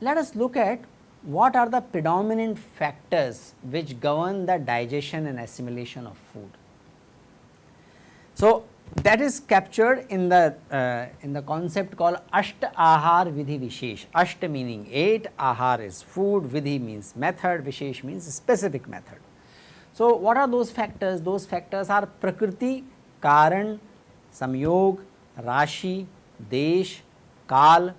Let us look at what are the predominant factors which govern the digestion and assimilation of food. So, that is captured in the uh, in the concept called Ashta Ahar Vidhi Vishesh. Ashta meaning 8, Ahar is food, Vidhi means method, Vishesh means specific method. So, what are those factors? Those factors are Prakriti, Karan, Samyog, Rashi, Desh, Kal,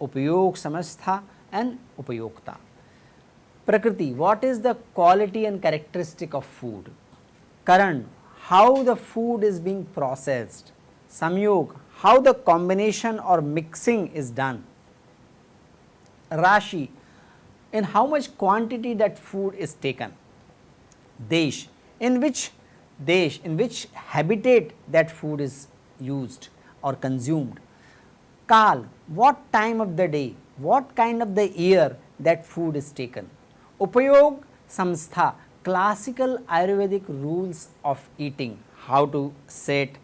Upayog, Samastha and Upayokta. Prakriti, what is the quality and characteristic of food? Karan, how the food is being processed. Samyog, how the combination or mixing is done. Rashi, in how much quantity that food is taken. Desh, in which desh, in which habitat that food is used or consumed. Kal, what time of the day, what kind of the year that food is taken. Upayog samstha, classical Ayurvedic rules of eating, how to sit,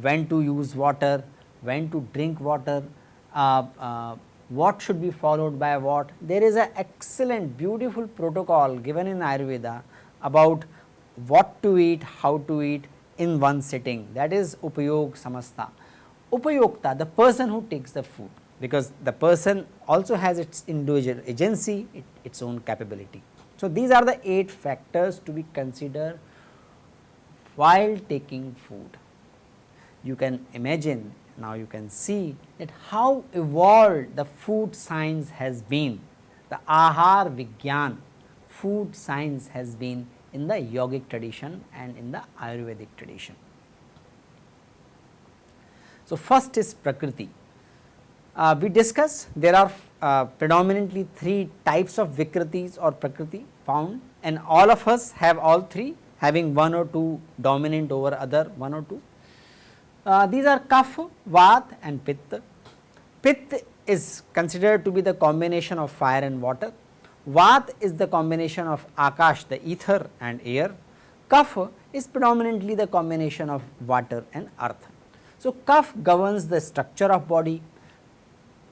when to use water, when to drink water, uh, uh, what should be followed by what. There is an excellent beautiful protocol given in Ayurveda about what to eat, how to eat in one sitting that is Upayog Samastha. Upayokta the person who takes the food because the person also has its individual agency, it, its own capability. So, these are the 8 factors to be considered while taking food. You can imagine now you can see that how evolved the food science has been, the Ahar Vigyan food science has been in the yogic tradition and in the Ayurvedic tradition. So, first is Prakriti. Uh, we discussed there are uh, predominantly three types of Vikritis or Prakriti found and all of us have all three having one or two dominant over other one or two. Uh, these are Kapha, Vat and Pitta. Pitta is considered to be the combination of fire and water. Vat is the combination of Akash the ether and air. Kapha is predominantly the combination of water and earth. So, Kaph governs the structure of body,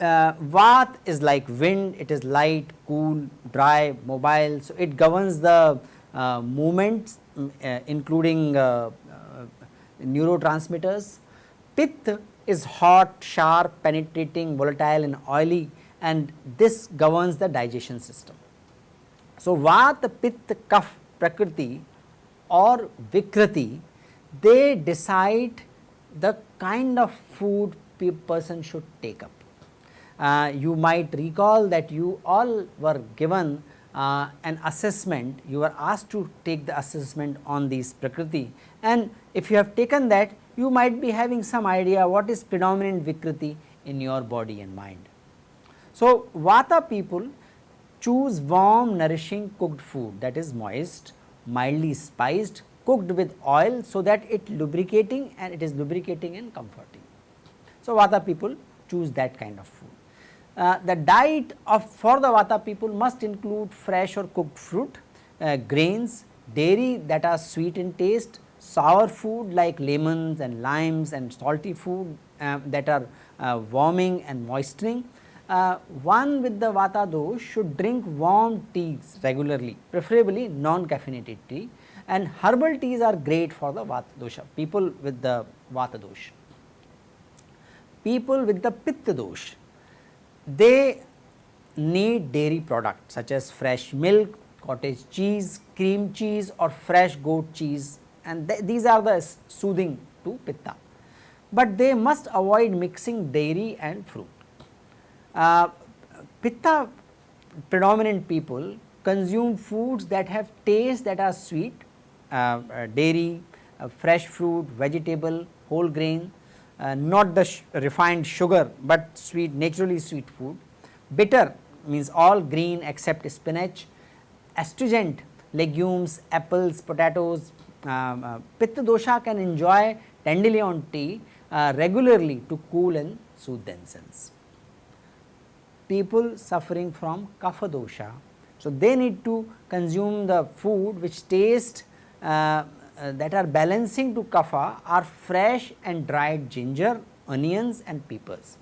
uh, Vat is like wind, it is light, cool, dry, mobile. So, it governs the uh, movements mm, uh, including uh, uh, neurotransmitters. Pith is hot, sharp, penetrating, volatile and oily and this governs the digestion system. So, Vata, Pitta, Kaph, Prakriti or Vikriti, they decide the kind of food person should take up. Uh, you might recall that you all were given uh, an assessment, you were asked to take the assessment on these Prakriti and if you have taken that you might be having some idea what is predominant Vikriti in your body and mind. So, Vata people choose warm nourishing cooked food that is moist, mildly spiced, cooked with oil so that it lubricating and it is lubricating and comforting. So, Vata people choose that kind of food. Uh, the diet of for the Vata people must include fresh or cooked fruit, uh, grains, dairy that are sweet in taste, sour food like lemons and limes and salty food uh, that are uh, warming and moistening. Uh, one with the Vata dosh should drink warm teas regularly, preferably non-caffeinated tea and herbal teas are great for the Vata dosha, people with the Vata dosh. People with the Pitta dosh, they need dairy products such as fresh milk, cottage cheese, cream cheese or fresh goat cheese and th these are the soothing to pitta. But they must avoid mixing dairy and fruit. Uh, pitta predominant people consume foods that have taste that are sweet, uh, uh, dairy, uh, fresh fruit, vegetable, whole grain, uh, not the refined sugar, but sweet naturally sweet food. Bitter means all green except spinach, astringent legumes, apples, potatoes. Um, uh, Pitta dosha can enjoy dandelion tea uh, regularly to cool and soothe themselves. people suffering from kapha dosha. So, they need to consume the food which taste uh, uh, that are balancing to kapha are fresh and dried ginger, onions and peppers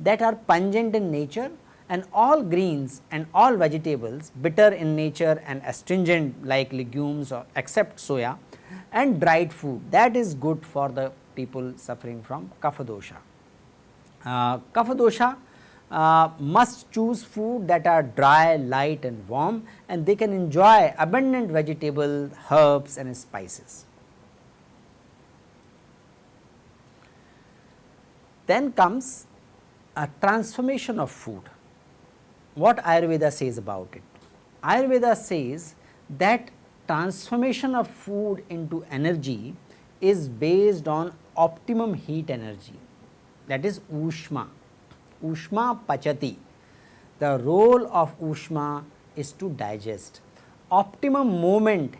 that are pungent in nature and all greens and all vegetables bitter in nature and astringent like legumes or except soya and dried food that is good for the people suffering from kapha dosha. Uh, kapha dosha uh, must choose food that are dry, light and warm and they can enjoy abundant vegetable, herbs and spices. Then comes a transformation of food. What Ayurveda says about it? Ayurveda says that transformation of food into energy is based on optimum heat energy that is Ushma. Ushma Pachati. The role of Ushma is to digest. Optimum moment,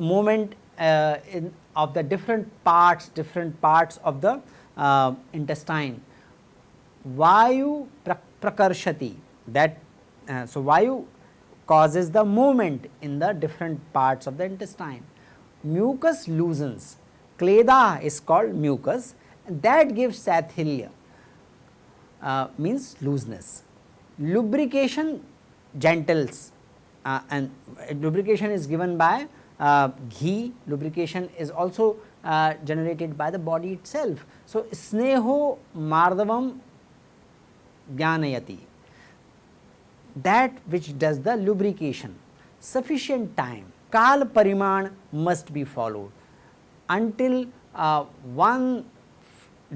moment uh, in, of the different parts, different parts of the uh, intestine. Vayu prakarshati that uh, so Vayu causes the movement in the different parts of the intestine. Mucus loosens, kleda is called mucus that gives sathilya uh, means looseness. Lubrication gentles uh, and lubrication is given by uh, ghee, lubrication is also uh, generated by the body itself. So, sneho mardavam janayati that which does the lubrication sufficient time kal pariman must be followed until uh, one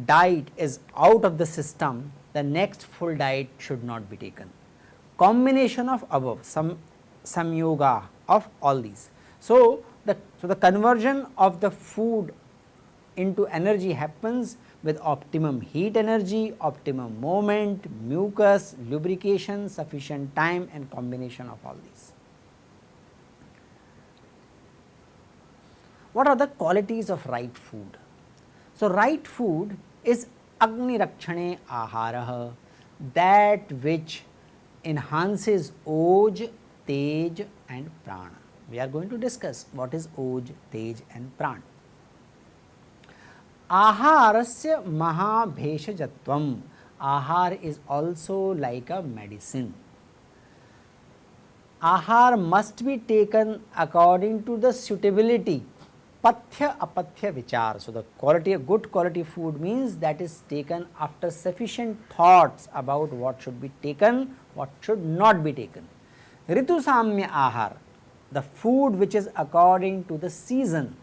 diet is out of the system the next full diet should not be taken. Combination of above some some yoga of all these. So, the so the conversion of the food into energy happens with optimum heat energy, optimum moment, mucus, lubrication, sufficient time and combination of all these. What are the qualities of right food? So, right food is Agni Rakshane Ahara that which enhances Oj, Tej and Prana. We are going to discuss what is Oj, Tej and Prana. Aharasya Mahabheshajatvam. Ahar is also like a medicine. Ahar must be taken according to the suitability pathya apathya vichar. So, the quality of good quality food means that is taken after sufficient thoughts about what should be taken, what should not be taken. Ritu samya ahar, the food which is according to the season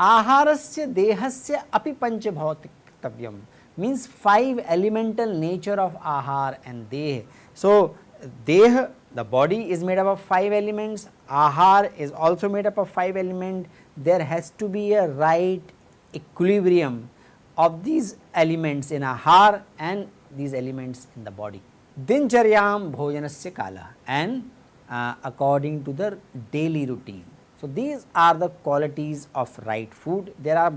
आहारस्य देहस्य अपि पंचभौतिकव्यम means five elemental nature of ahar and deh. So, deh the body is made up of five elements, ahar is also made up of five elements, there has to be a right equilibrium of these elements in ahar and these elements in the body. Dincharyam bhojanasya kala and uh, according to the daily routine. So, these are the qualities of right food. There are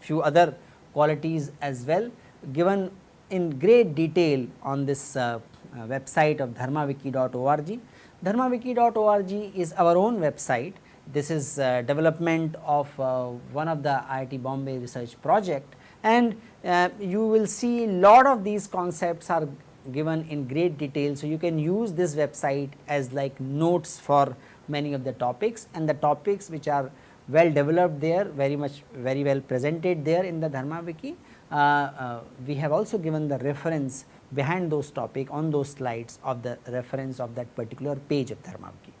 few other qualities as well given in great detail on this uh, website of dharmawiki.org. Dharmawiki.org is our own website. This is uh, development of uh, one of the IIT Bombay research project and uh, you will see lot of these concepts are given in great detail. So, you can use this website as like notes for many of the topics and the topics which are well developed there very much very well presented there in the Dharma Wiki. Uh, uh, we have also given the reference behind those topic on those slides of the reference of that particular page of Dharma Wiki.